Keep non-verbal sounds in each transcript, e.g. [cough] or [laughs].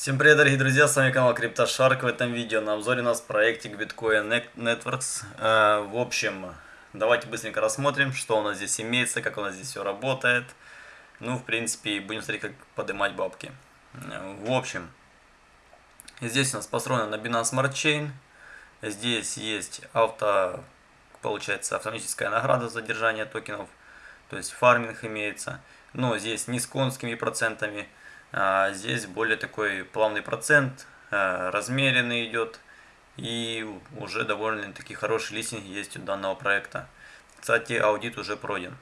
Всем привет, дорогие друзья, с вами канал CryptoShark. В этом видео на обзоре у нас проектик Bitcoin Networks. Э, в общем, давайте быстренько рассмотрим, что у нас здесь имеется, как у нас здесь все работает. Ну, в принципе, будем смотреть, как поднимать бабки. В общем, здесь у нас построено на Binance Smart Chain. Здесь есть авто, получается, автоматическая награда за держание токенов. То есть фарминг имеется. Но здесь не с конскими процентами а здесь более такой плавный процент, а, размеренный идет. И уже довольно-таки хороший листинг есть у данного проекта. Кстати, аудит уже пройден.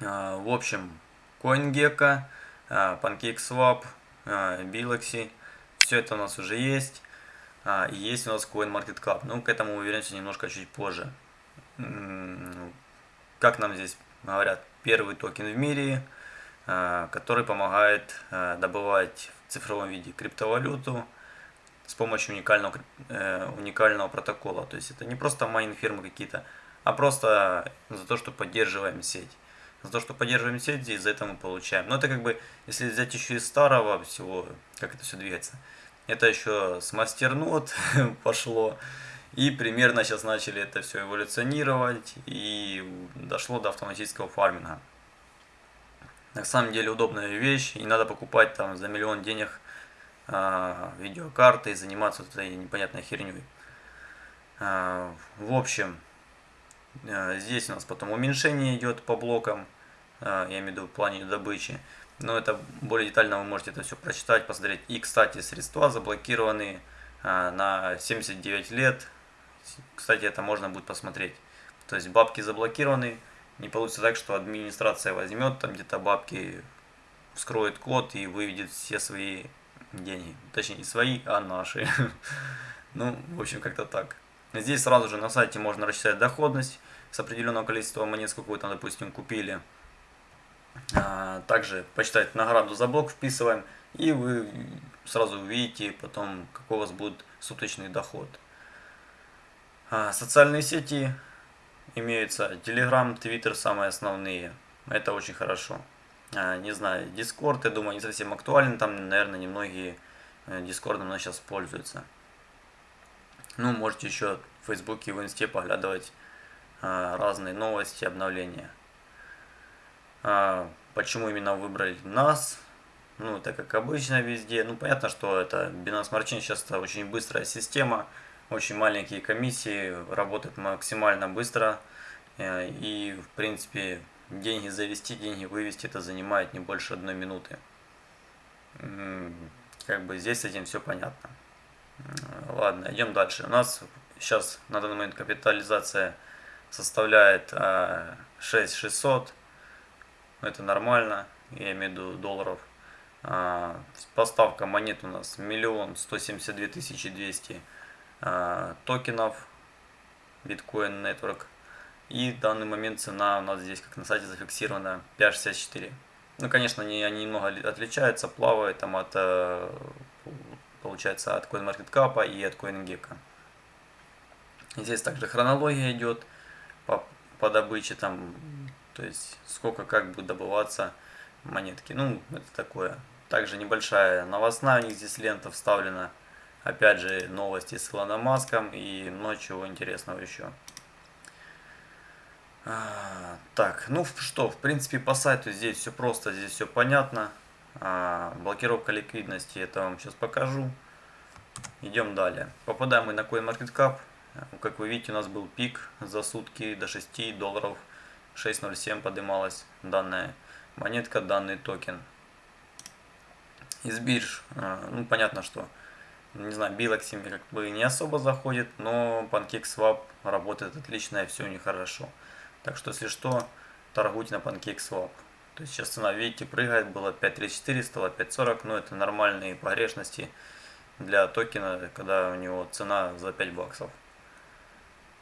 А, в общем, CoinGecko, а, PancakeSwap, Biloxi, все это у нас уже есть. И есть у нас CoinMarketCap. Ну, к этому вернемся немножко чуть позже. Как нам здесь говорят, первый токен в мире – Э, который помогает э, добывать в цифровом виде криптовалюту с помощью уникального, э, уникального протокола. То есть это не просто майнинг фермы какие-то, а просто за то, что поддерживаем сеть. За то, что поддерживаем сеть, и за это мы получаем. Но это как бы, если взять еще из старого всего, как это все двигается, это еще с мастернод [laughs] пошло. И примерно сейчас начали это все эволюционировать и дошло до автоматического фарминга. На самом деле удобная вещь, и надо покупать там за миллион денег э, видеокарты и заниматься этой непонятной херней. Э, в общем, э, здесь у нас потом уменьшение идет по блокам, я имею в виду в плане добычи. Но это более детально вы можете это все прочитать, посмотреть. И, кстати, средства заблокированы э, на 79 лет. Кстати, это можно будет посмотреть. То есть бабки заблокированы, не получится так, что администрация возьмет там где-то бабки, вскроет код и выведет все свои деньги. Точнее, не свои, а наши. [laughs] Ну, в общем, как-то так. Здесь сразу же на сайте можно рассчитать доходность с определенного количества монет, сколько вы там, допустим, купили. А, также посчитать награду за блок вписываем, и вы сразу увидите потом, какой у вас будет суточный доход. А, социальные сети имеются Telegram, Twitter самые основные. Это очень хорошо. А, не знаю, Discord, я думаю, не совсем актуален. Там, наверное, немногие Discord у сейчас пользуются. Ну, можете еще в Фейсбуке и в Инсте поглядывать а, разные новости, обновления. А, почему именно выбрали нас? Ну, это как обычно везде. Ну, понятно, что это Binance Smart Chain сейчас очень быстрая система очень маленькие комиссии, работают максимально быстро. Э, и, в принципе, деньги завести, деньги вывести, это занимает не больше одной минуты. Как бы здесь с этим все понятно. Ладно, идем дальше. У нас сейчас на данный момент капитализация составляет 6600. Э, это нормально, я имею в виду долларов. А, поставка монет у нас миллион сто семьдесят две тысячи двести токенов Bitcoin Network. И в данный момент цена у нас здесь, как на сайте, зафиксирована 5.64. Ну, конечно, они, они немного отличаются, плавают там от, э, получается, от CoinMarketCap и от CoinGecko. Здесь также хронология идет по, по добыче, там, то есть сколько как будет добываться монетки. Ну, это такое. Также небольшая новостная у них здесь лента вставлена Опять же, новости с Илоном Маском и много чего интересного еще. А, так, ну что, в принципе, по сайту здесь все просто, здесь все понятно. А, блокировка ликвидности, это вам сейчас покажу. Идем далее. Попадаем мы на CoinMarketCap. Как вы видите, у нас был пик за сутки до 6 долларов 6.07 поднималась данная монетка, данный токен. Из бирж, а, ну понятно, что не знаю, Biloxi как бы не особо заходит, но PancakeSwap работает отлично и все у них хорошо. Так что, если что, торгуйте на PancakeSwap. То есть сейчас цена, видите, прыгает, было 5.34, стало 5.40, но это нормальные погрешности для токена, когда у него цена за 5 баксов.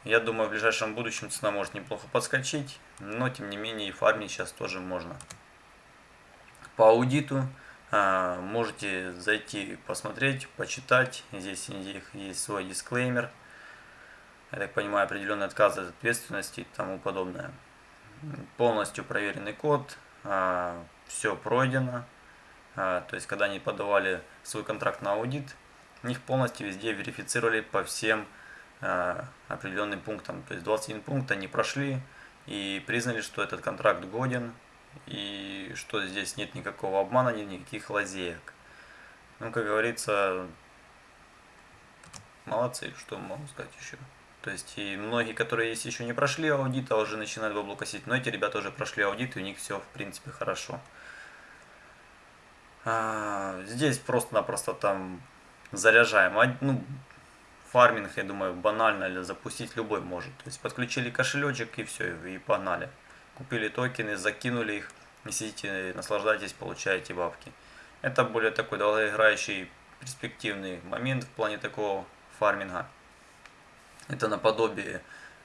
Я думаю, в ближайшем будущем цена может неплохо подскочить, но тем не менее и фармить сейчас тоже можно. По аудиту можете зайти посмотреть, почитать. Здесь есть свой дисклеймер. Я так понимаю, определенный отказ от ответственности и тому подобное. Полностью проверенный код. А, Все пройдено. то есть когда они подавали свой контракт на аудит, них полностью везде верифицировали по всем определенным пунктам. То есть 21 пункт они прошли и признали, что этот контракт годен и что здесь нет никакого обмана, нет никаких лазеек. Ну, как говорится, молодцы, что могу сказать еще. То есть и многие, которые есть еще не прошли аудит, а уже начинают бабло косить, но эти ребята уже прошли аудит, и у них все в принципе хорошо. А, здесь просто-напросто там заряжаем. Ну, фарминг, я думаю, банально запустить любой может. То есть подключили кошелечек и все, и погнали. Купили токены, закинули их, и сидите, наслаждайтесь, получаете бабки. Это более такой долгоиграющий перспективный момент в плане такого фарминга. Это наподобие,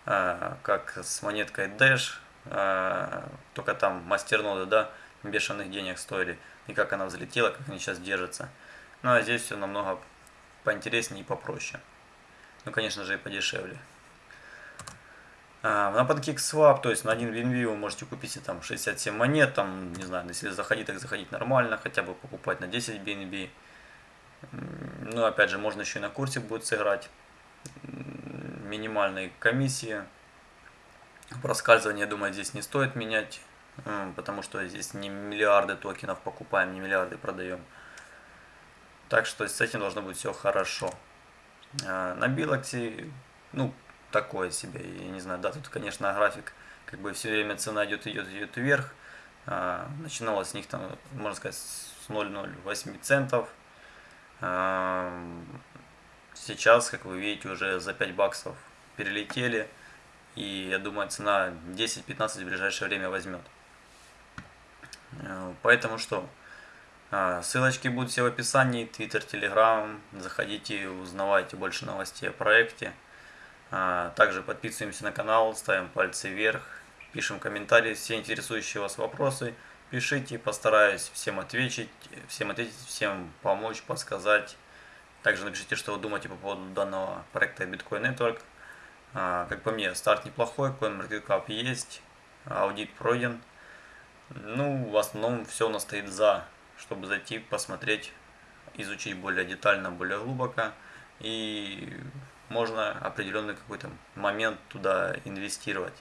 э, как с монеткой Dash, э, только там мастерноды, да, бешеных денег стоили, и как она взлетела, как они сейчас держатся. Ну а здесь все намного поинтереснее и попроще. Ну, конечно же, и подешевле. А, на PancakeSwap, то есть на один BNB вы можете купить там 67 монет, там, не знаю, если заходить, так заходить нормально, хотя бы покупать на 10 BNB. Ну, опять же, можно еще и на курсе будет сыграть минимальной комиссии. Проскальзывание, я думаю, здесь не стоит менять, потому что здесь не миллиарды токенов покупаем, не миллиарды продаем. Так что с этим должно быть все хорошо. А, на Билоксе, ну, такое себе, я не знаю, да, тут, конечно, график, как бы все время цена идет, идет, идет вверх. А, начиналось с них там, можно сказать, с 0,08 центов. А, Сейчас, как вы видите, уже за 5 баксов перелетели. И я думаю, цена 10-15 в ближайшее время возьмет. Э, поэтому что? А, ссылочки будут все в описании. Твиттер, Телеграм. Заходите, узнавайте больше новостей о проекте. А, также подписываемся на канал, ставим пальцы вверх, пишем комментарии, все интересующие вас вопросы. Пишите, постараюсь всем ответить, всем ответить, всем помочь, подсказать. Также напишите, что вы думаете по поводу данного проекта Bitcoin Network. А, как по мне, старт неплохой, CoinMarketCap есть, аудит пройден. Ну, в основном все у нас стоит за, чтобы зайти, посмотреть, изучить более детально, более глубоко. И можно определенный какой-то момент туда инвестировать.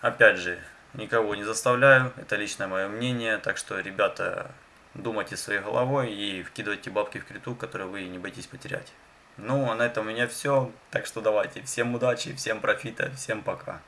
Опять же, никого не заставляю, это личное мое мнение, так что, ребята, думайте своей головой и вкидывайте бабки в криту, которые вы не боитесь потерять. Ну, а на этом у меня все. Так что давайте. Всем удачи, всем профита, всем пока.